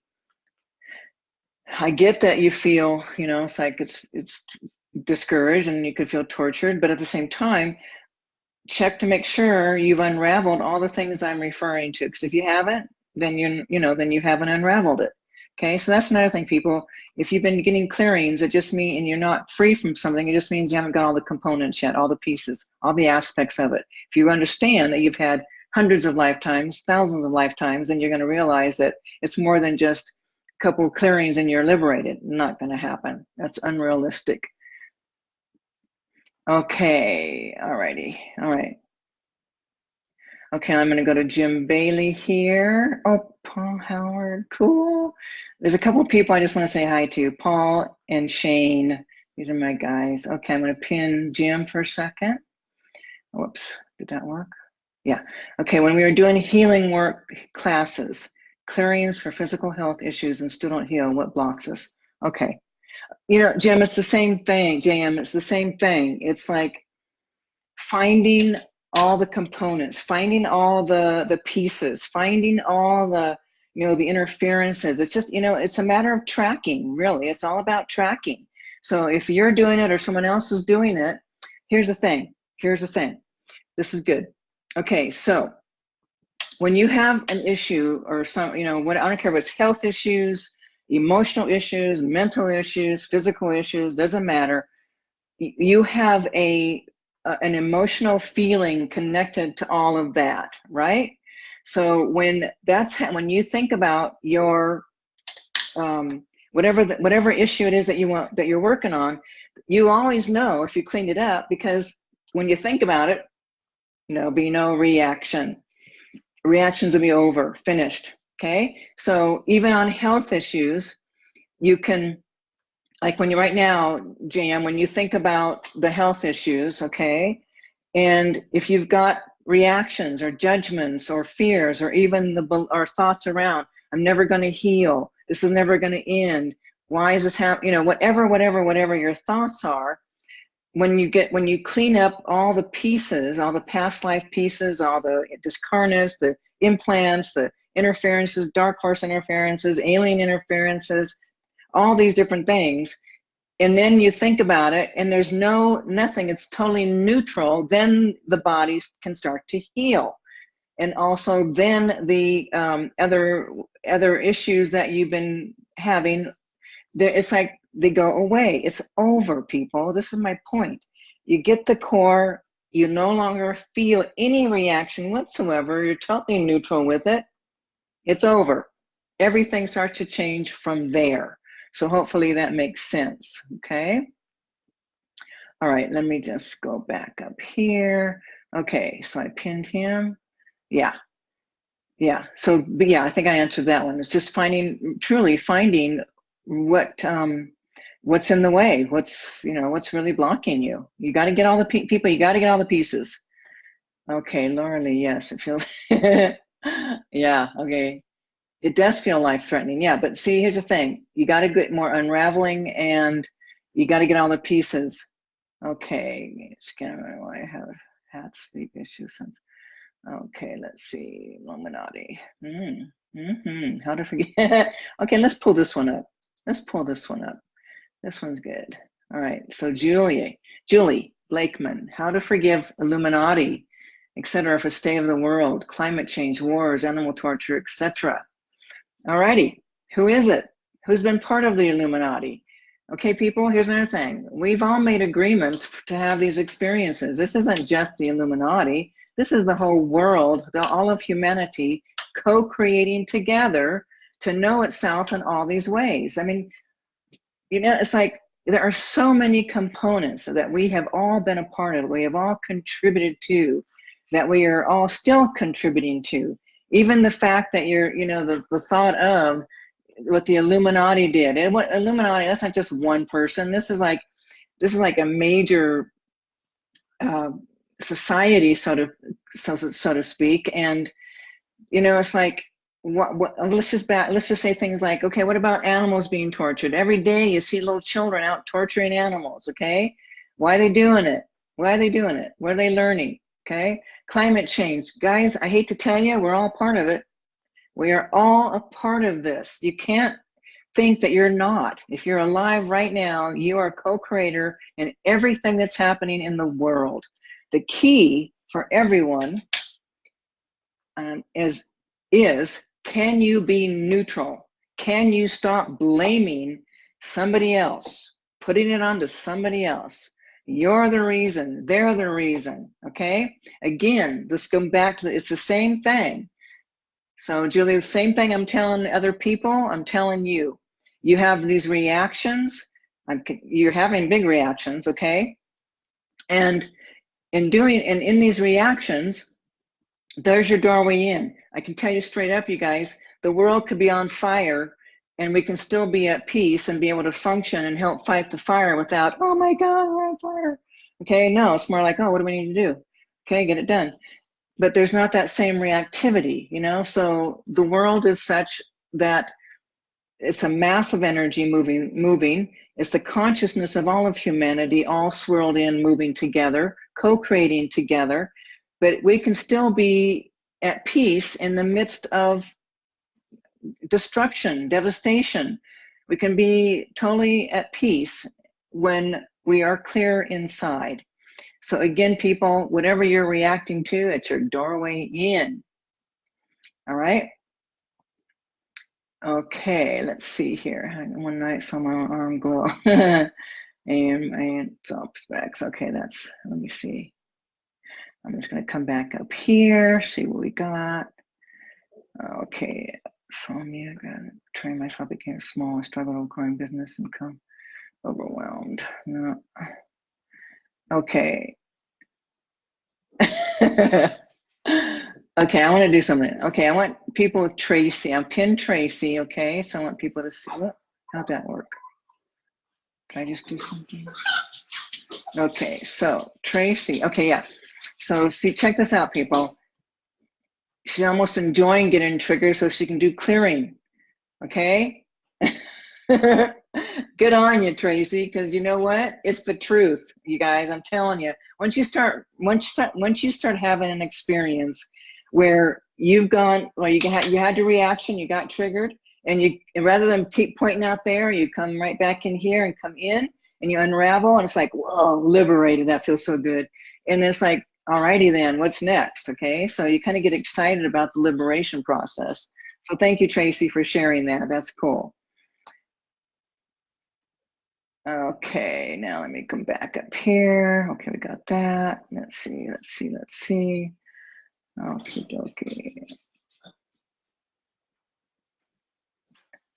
Speaker 1: I get that you feel, you know, it's like it's it's discouraged and you could feel tortured, but at the same time, check to make sure you've unraveled all the things I'm referring to. Because if you haven't, then you you know then you haven't unraveled it. Okay so that's another thing people. If you've been getting clearings it just means and you're not free from something it just means you haven't got all the components yet all the pieces all the aspects of it. If you understand that you've had hundreds of lifetimes thousands of lifetimes then you're going to realize that it's more than just a couple clearings and you're liberated. Not going to happen. That's unrealistic. Okay all righty all right Okay, I'm going to go to Jim Bailey here. Oh, Paul Howard, cool. There's a couple people I just want to say hi to. Paul and Shane. These are my guys. Okay, I'm going to pin Jim for a second. Whoops, did that work? Yeah. Okay, when we were doing healing work classes, clearings for physical health issues and still don't heal, what blocks us? Okay. You know, Jim, it's the same thing. JM, it's the same thing. It's like finding all the components, finding all the the pieces, finding all the you know the interferences. It's just you know it's a matter of tracking. Really, it's all about tracking. So if you're doing it or someone else is doing it, here's the thing. Here's the thing. This is good. Okay, so when you have an issue or some you know what I don't care if it's health issues, emotional issues, mental issues, physical issues, doesn't matter. You have a uh, an emotional feeling connected to all of that, right? So when that's when you think about your um, whatever the, whatever issue it is that you want that you're working on, you always know if you clean it up because when you think about it, there'll be no reaction. Reactions will be over, finished. Okay, so even on health issues, you can like when you right now, JM, when you think about the health issues, okay, and if you've got reactions or judgments or fears or even the or thoughts around, I'm never going to heal. This is never going to end. Why is this happening? You know, whatever, whatever, whatever your thoughts are, when you get when you clean up all the pieces, all the past life pieces, all the discarnates, the implants, the interferences, dark force interferences, alien interferences, all these different things and then you think about it and there's no nothing it's totally neutral then the body can start to heal. And also then the um, other other issues that you've been having there it's like they go away. It's over people. This is my point. You get the core you no longer feel any reaction whatsoever. You're totally neutral with it. It's over. Everything starts to change from there so hopefully that makes sense, okay? All right, let me just go back up here. Okay, so I pinned him. Yeah, yeah. So, yeah, I think I answered that one. It's just finding, truly finding what um, what's in the way. What's you know what's really blocking you. You got to get all the pe people. You got to get all the pieces. Okay, Laura Lee. Yes, it feels. yeah. Okay it does feel life threatening yeah but see here's the thing. You got to get more unraveling and you got to get all the pieces. Okay it's gonna i have had sleep issues since okay let's see illuminati. Mm, mm-hmm. how to forget okay let's pull this one up. Let's pull this one up. This one's good. All right so julie julie blakeman how to forgive illuminati etc for state of the world climate change wars animal torture etc all righty. Who is it? Who's been part of the Illuminati? Okay, people, here's another thing. We've all made agreements to have these experiences. This isn't just the Illuminati. This is the whole world, the, all of humanity co-creating together to know itself in all these ways. I mean, you know, it's like there are so many components that we have all been a part of, we have all contributed to, that we are all still contributing to even the fact that you're you know the, the thought of what the illuminati did and what illuminati that's not just one person. This is like this is like a major uh, society so to so, so to speak. And you know it's like what, what let's just back let's just say things like okay what about animals being tortured? Every day you see little children out torturing animals okay? Why are they doing it? Why are they doing it? What are they learning okay? Climate change. Guys, I hate to tell you, we're all part of it. We are all a part of this. You can't think that you're not. If you're alive right now, you are co-creator in everything that's happening in the world. The key for everyone um, is, is can you be neutral? Can you stop blaming somebody else, putting it onto somebody else? You're the reason. They're the reason. Okay. Again, this goes back to the, it's the same thing. So, Julie, the same thing I'm telling other people, I'm telling you. You have these reactions. I'm, you're having big reactions. Okay. And in doing and in these reactions, there's your doorway in. I can tell you straight up, you guys, the world could be on fire and we can still be at peace and be able to function and help fight the fire without, oh my God, we're on fire. Okay, no, it's more like, oh, what do we need to do? Okay, get it done. But there's not that same reactivity, you know? So the world is such that it's a massive energy moving, moving. It's the consciousness of all of humanity all swirled in, moving together, co-creating together. But we can still be at peace in the midst of destruction, devastation. We can be totally at peace when we are clear inside. So again, people, whatever you're reacting to, it's your doorway in. All right. Okay, let's see here. One night saw my arm glow. and and top specs. Okay, that's let me see. I'm just gonna come back up here, see what we got. Okay, so me, I gotta train myself became small. I struggled with growing business income. Overwhelmed. No. Okay. Okay, I want to do something. Okay, I want people Tracy. I'm pin Tracy. Okay, so I want people to see. What? How'd that work? Can I just do something? Okay, so Tracy. Okay, yeah. So see, check this out, people. She's almost enjoying getting triggered so she can do clearing. Okay. Good on you, Tracy, because you know what? It's the truth, you guys. I'm telling you. Once you start, once you start, once you start having an experience where you've gone, well, you had you had your reaction, you got triggered, and you and rather than keep pointing out there, you come right back in here and come in and you unravel, and it's like, whoa, liberated. That feels so good. And it's like, alrighty then, what's next? Okay, so you kind of get excited about the liberation process. So thank you, Tracy, for sharing that. That's cool. Okay, now let me come back up here. Okay, we got that. Let's see, let's see, let's see. Okay, okay.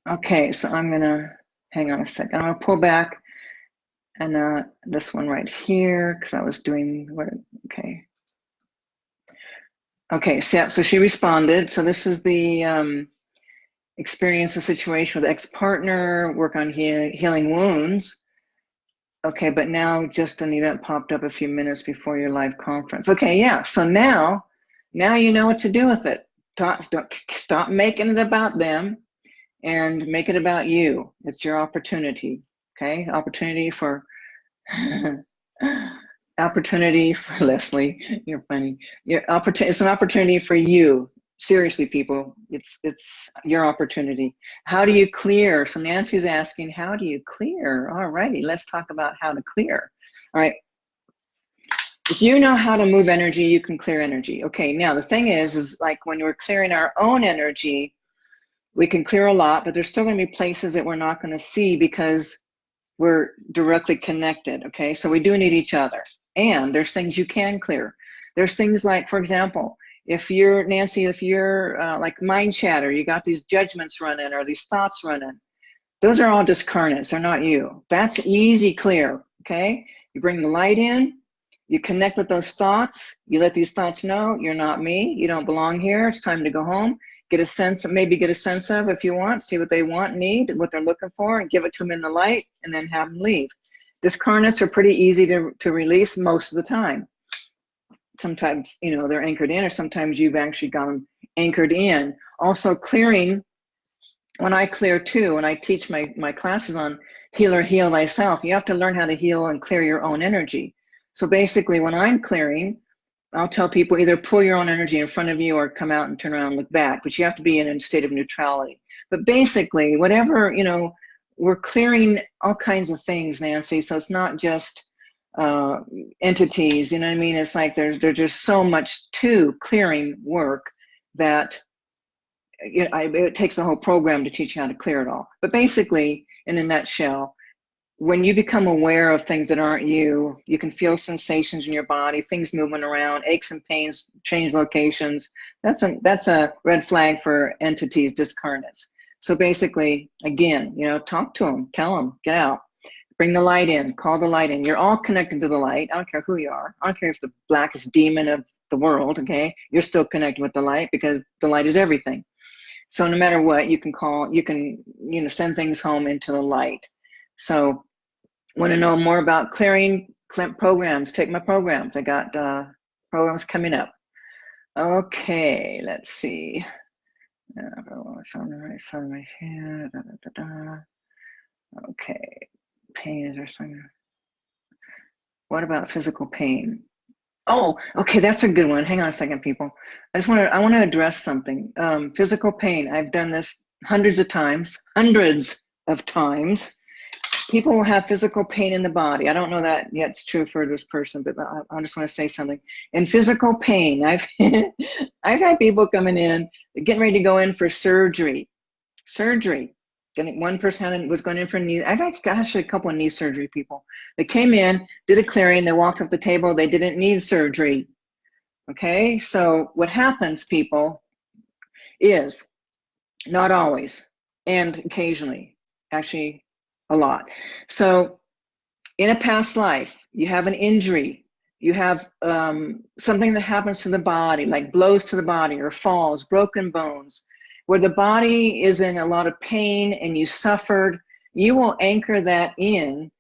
Speaker 1: Okay, so I'm gonna, hang on a second. I'm gonna pull back and uh, this one right here, because I was doing, what, okay. Okay, so, yeah, so she responded. So this is the um, experience a situation with ex-partner, work on he healing wounds. Okay, but now just an event popped up a few minutes before your live conference. Okay, yeah, so now now you know what to do with it. Stop, stop, stop making it about them and make it about you. It's your opportunity. Okay, opportunity for opportunity for Leslie. You're funny. Your opportunity. It's an opportunity for you. Seriously, people, it's it's your opportunity. How do you clear? So Nancy's asking, how do you clear? All righty, let's talk about how to clear. All right, if you know how to move energy, you can clear energy. Okay, now the thing is, is like when we're clearing our own energy, we can clear a lot, but there's still gonna be places that we're not gonna see because we're directly connected, okay? So we do need each other. And there's things you can clear. There's things like, for example, if you're, Nancy, if you're uh, like mind chatter, you got these judgments running or these thoughts running, those are all discarnates, they're not you. That's easy clear, okay? You bring the light in, you connect with those thoughts. You let these thoughts know you're not me. You don't belong here. It's time to go home. Get a sense, maybe get a sense of if you want, see what they want, need, what they're looking for, and give it to them in the light, and then have them leave. Discarnates are pretty easy to, to release most of the time. Sometimes, you know, they're anchored in, or sometimes you've actually got them anchored in. Also clearing, when I clear too, when I teach my, my classes on heal or heal thyself, you have to learn how to heal and clear your own energy so basically when I'm clearing, I'll tell people either pull your own energy in front of you or come out and turn around and look back, but you have to be in a state of neutrality. But basically, whatever, you know, we're clearing all kinds of things, Nancy. So it's not just uh, entities, you know what I mean? It's like there's, there's just so much to clearing work that it, it takes a whole program to teach you how to clear it all. But basically, in a nutshell, when you become aware of things that aren't you, you can feel sensations in your body, things moving around, aches and pains, change locations. That's a that's a red flag for entities, discarnates. So basically, again, you know, talk to them, tell them, get out, bring the light in, call the light in. You're all connected to the light. I don't care who you are. I don't care if the blackest demon of the world, okay, you're still connected with the light because the light is everything. So no matter what, you can call, you can, you know, send things home into the light. So want to know more about clearing programs, take my programs. I got uh, programs coming up. Okay, let's see. It's on the right side of my head. Da, da, da, okay, pain is there something? What about physical pain? Oh, okay, that's a good one. Hang on a second, people. I just want to I want to address something. Um, physical pain. I've done this hundreds of times, hundreds of times. People will have physical pain in the body. I don't know that yet it's true for this person, but I, I just want to say something. In physical pain, I've I've had people coming in, getting ready to go in for surgery. Surgery one person was going in for knee. I've actually a couple of knee surgery people. They came in, did a clearing, they walked off the table. They didn't need surgery. Okay, so what happens, people, is not always, and occasionally, actually a lot. So in a past life, you have an injury, you have um, something that happens to the body, like blows to the body or falls, broken bones, where the body is in a lot of pain and you suffered, you will anchor that in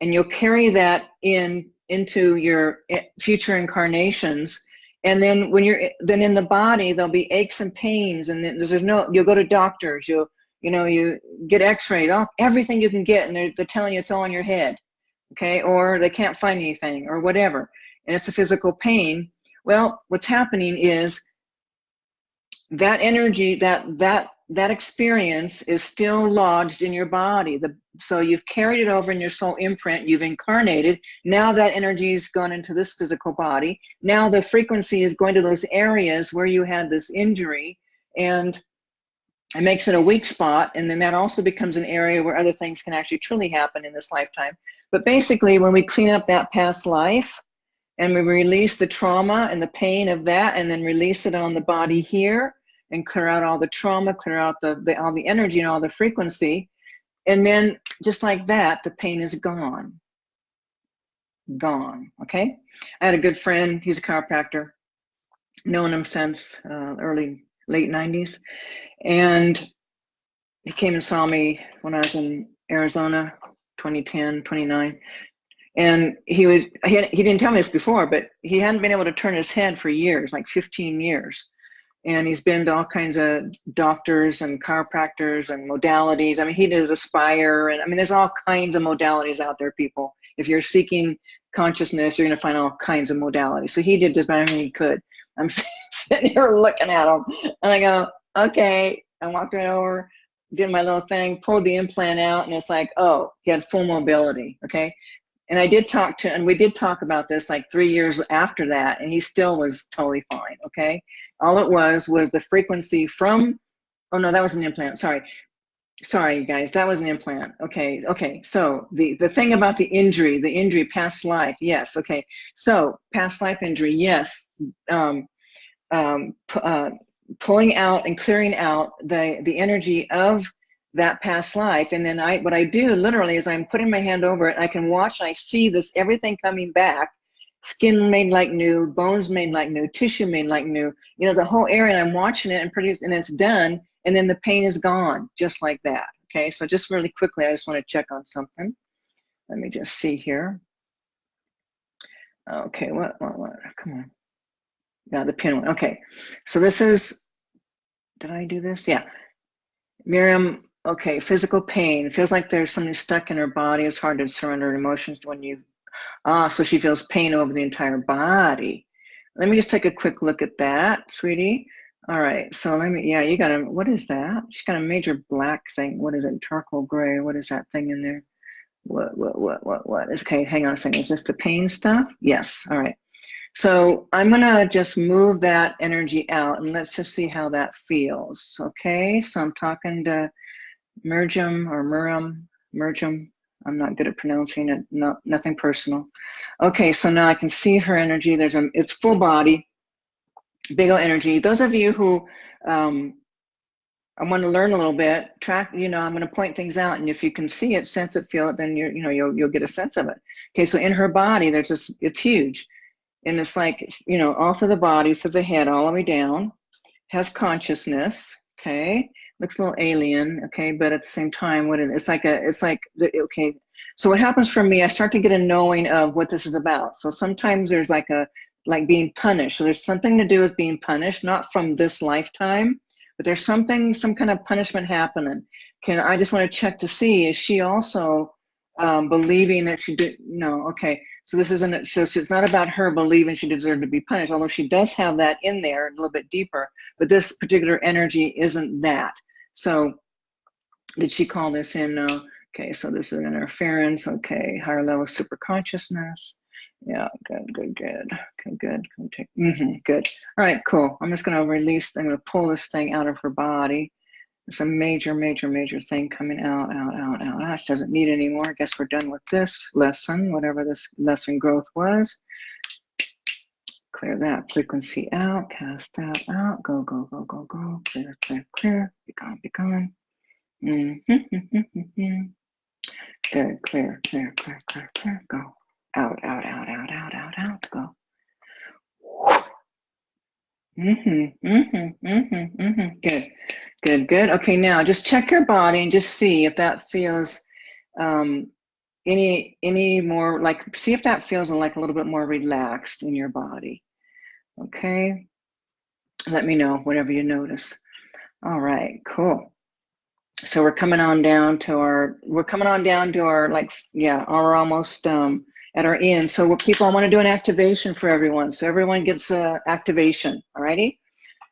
Speaker 1: and you'll carry that in into your eh, future incarnations. And then when you're then in the body, there'll be aches and pains, and then there's no. You'll go to doctors. You'll you know you get X-rayed, all everything you can get, and they're, they're telling you it's all in your head, okay? Or they can't find anything, or whatever, and it's a physical pain. Well, what's happening is that energy that that that experience is still lodged in your body the so you've carried it over in your soul imprint you've incarnated now that energy has gone into this physical body now the frequency is going to those areas where you had this injury and it makes it a weak spot and then that also becomes an area where other things can actually truly happen in this lifetime. But basically when we clean up that past life and we release the trauma and the pain of that and then release it on the body here and clear out all the trauma clear out the, the all the energy and all the frequency and then just like that the pain is gone. Gone okay? I had a good friend he's a chiropractor known him since uh, early late 90s and he came and saw me when i was in arizona 2010 29 and he was he, he didn't tell me this before but he hadn't been able to turn his head for years like 15 years. And he's been to all kinds of doctors and chiropractors and modalities. I mean he does aspire and i mean there's all kinds of modalities out there people. If you're seeking consciousness you're going to find all kinds of modalities. So he did just about everything he could i'm sitting here looking at him and i go okay i walked right over did my little thing pulled the implant out and it's like oh he had full mobility okay and I did talk to, and we did talk about this like three years after that, and he still was totally fine. Okay. All it was was the frequency from, oh no, that was an implant. Sorry. Sorry, guys, that was an implant. Okay. Okay. So the, the thing about the injury, the injury, past life. Yes. Okay. So past life injury. Yes. Um, um, uh, pulling out and clearing out the, the energy of that past life. And then I, what I do literally is I'm putting my hand over it. I can watch. I see this everything coming back, skin made like new, bones made like new, tissue made like new. You know, the whole area. I'm watching it and produce, and it's done. And then the pain is gone, just like that. Okay. So just really quickly, I just want to check on something. Let me just see here. Okay. What? What? What? Come on. Yeah, the pin one. Okay. So this is. Did I do this? Yeah. Miriam Okay, physical pain. Feels like there's something stuck in her body. It's hard to surrender emotions when you, ah, so she feels pain over the entire body. Let me just take a quick look at that, sweetie. All right, so let me, yeah, you got a, what is that? She's got a major black thing. What is it? Charcoal gray. What is that thing in there? What, what, what, what, what? Is, okay, hang on a second. Is this the pain stuff? Yes, all right. So I'm gonna just move that energy out and let's just see how that feels. Okay, so I'm talking to Mergem or Murum, Mergem. I'm not good at pronouncing it. No, nothing personal. Okay, so now I can see her energy. There's a, it's full body, big old energy. Those of you who um, I want to learn a little bit, track, you know, I'm going to point things out. And if you can see it, sense it, feel it, then you're, you know, you'll, you'll get a sense of it. Okay, so in her body, there's this, it's huge. and it's like, you know, all through the body, through the head, all the way down, has consciousness, okay? Looks a little alien, okay, but at the same time, what is it's like a, it's like, okay. So what happens for me, I start to get a knowing of what this is about. So sometimes there's like a, like being punished. So there's something to do with being punished, not from this lifetime, but there's something, some kind of punishment happening. Can I just want to check to see, is she also um, believing that she did, no, okay. So this isn't, so it's not about her believing she deserved to be punished, although she does have that in there a little bit deeper, but this particular energy isn't that. So did she call this in? No. Okay, so this is an interference. Okay, higher level super consciousness. Yeah, good, good, good. Good. Can take, mm -hmm, good. All right, cool. I'm just going to release, I'm going to pull this thing out of her body. It's a major, major, major thing coming out, out, out, out, out. She doesn't need anymore. I guess we're done with this lesson, whatever this lesson growth was. Clear that frequency out, cast that out, go, go, go, go, go, clear, clear, clear, be gone, be gone. Mm -hmm. Good, clear, clear, clear, clear, clear, go. Out, out, out, out, out, out, out, go. Mm-hmm, mm-hmm, mm-hmm, mm-hmm. Good, good, good. Okay, now just check your body and just see if that feels um, any any more like see if that feels like a little bit more relaxed in your body. Okay, let me know whatever you notice. All right, cool. So we're coming on down to our we're coming on down to our like yeah, our almost um at our end. So what people, I want to do an activation for everyone. So everyone gets a activation, all righty?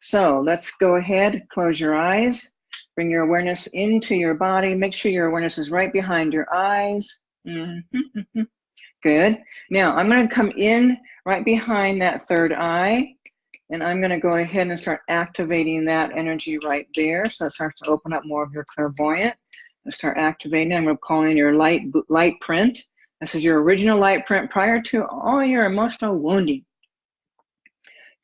Speaker 1: So let's go ahead, close your eyes, bring your awareness into your body. Make sure your awareness is right behind your eyes. Mm -hmm. Good. Now I'm going to come in right behind that third eye and I'm going to go ahead and start activating that energy right there. So it starts to open up more of your clairvoyant. start activating. I'm calling your light light print. This is your original light print prior to all your emotional wounding.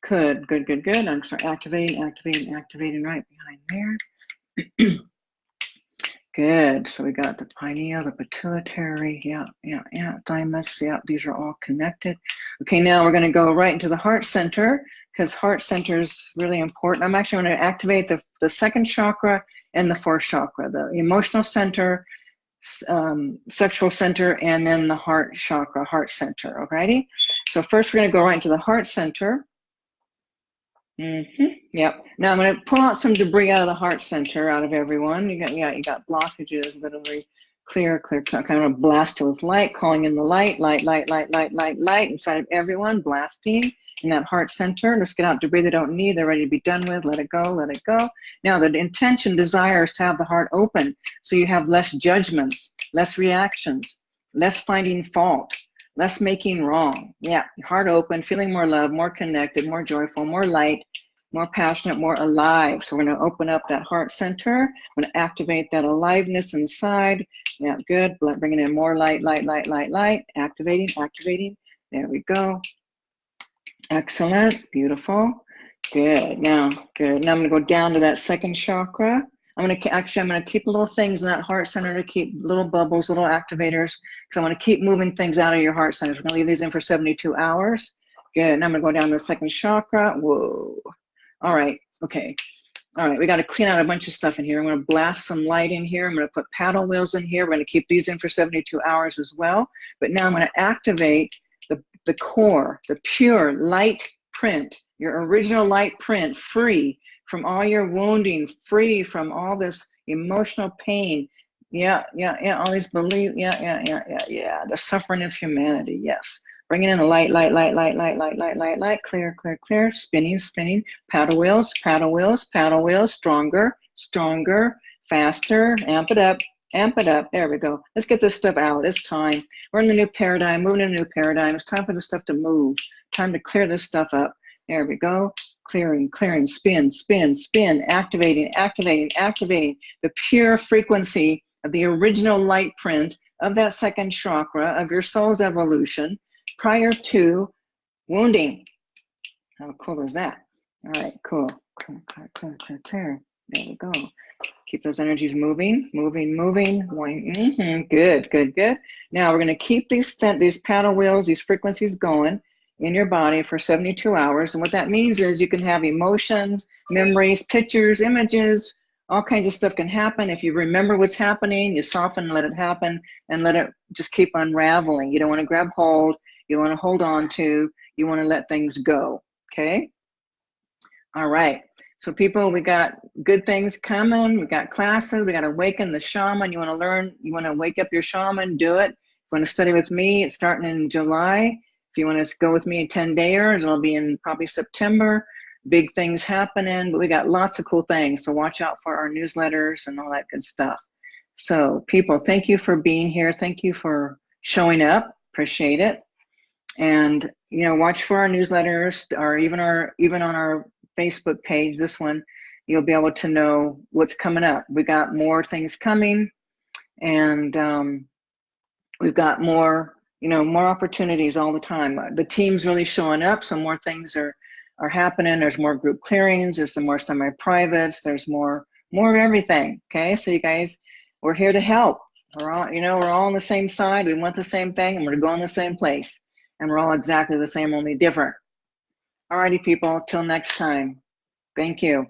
Speaker 1: Good, good, good, good. I'm start activating, activating, activating right behind there. good. So we got the pineal, the pituitary, yeah, yeah, yeah, thymus, yeah, these are all connected. Okay, now we're going to go right into the heart center because heart center is really important. I'm actually going to activate the, the second chakra and the fourth chakra, the emotional center, um, sexual center and then the heart chakra, heart center, alrighty? So first we're gonna go right into the heart center. Mm -hmm. Yep. Now I'm gonna pull out some debris out of the heart center, out of everyone. You got, yeah, you got blockages, literally clear, clear, kind of blast it with light, calling in the light, light, light, light, light, light, light inside of everyone, blasting in that heart center. Let's get out debris they don't need. They're ready to be done with. Let it go, let it go. Now, the intention, desire is to have the heart open so you have less judgments, less reactions, less finding fault, less making wrong. Yeah, heart open, feeling more love, more connected, more joyful, more light, more passionate, more alive. So we're going to open up that heart center. I'm going to activate that aliveness inside. Yeah, good. Bringing in more light, light, light, light, light. Activating, activating. There we go. Excellent, beautiful. Good, now, good. Now I'm gonna go down to that second chakra. I'm gonna, actually, I'm gonna keep little things in that heart center to keep little bubbles, little activators, because I wanna keep moving things out of your heart centers. We're gonna leave these in for 72 hours. Good, now I'm gonna go down to the second chakra. Whoa, all right, okay. All right, we got to clean out a bunch of stuff in here. I'm going to blast some light in here. I'm going to put paddle wheels in here. We're going to keep these in for 72 hours as well. But now I'm going to activate the, core, the pure light print, your original light print, free from all your wounding, free from all this emotional pain. Yeah, yeah, yeah, all these belief, yeah, yeah, yeah, yeah, yeah, the suffering of humanity, yes. Bringing in the light, light, light, light, light, light, light, light, light, clear, clear, clear, spinning, spinning, paddle wheels, paddle wheels, paddle wheels, stronger, stronger, faster, amp it up, amp it up. There we go. Let's get this stuff out. It's time. We're in a new paradigm, moving in a new paradigm. It's time for the stuff to move. Time to clear this stuff up. There we go. Clearing, clearing, spin, spin, spin, activating, activating, activating the pure frequency of the original light print of that second chakra of your soul's evolution prior to wounding. How cool is that? All right, cool. Clear, clear, clear, clear, clear. There we go. Keep those energies moving, moving, moving. Mm -hmm. Good, good, good. Now we're going to keep these these paddle wheels, these frequencies going, in your body for 72 hours. And what that means is you can have emotions, memories, pictures, images, all kinds of stuff can happen. If you remember what's happening, you soften let it happen and let it just keep unraveling. You don't want to grab hold. You want to hold on to. You want to let things go. Okay? All right. So people, we got good things coming. We got classes. We got to awaken the shaman. You want to learn, you want to wake up your shaman, do it. If you want to study with me, it's starting in July. If you want to go with me in 10 days, it'll be in probably September. Big things happening, but we got lots of cool things. So watch out for our newsletters and all that good stuff. So people, thank you for being here. Thank you for showing up. Appreciate it. And you know, watch for our newsletters or even our even on our Facebook page, this one, you'll be able to know what's coming up. We got more things coming and um, we've got more, you know, more opportunities all the time. The team's really showing up, so more things are are happening. There's more group clearings, there's some more semi-privates, there's more more of everything. Okay, so you guys, we're here to help. We're all, you know, we're all on the same side. We want the same thing, and we're going the same place, and we're all exactly the same, only different. Alrighty, people. Till next time. Thank you.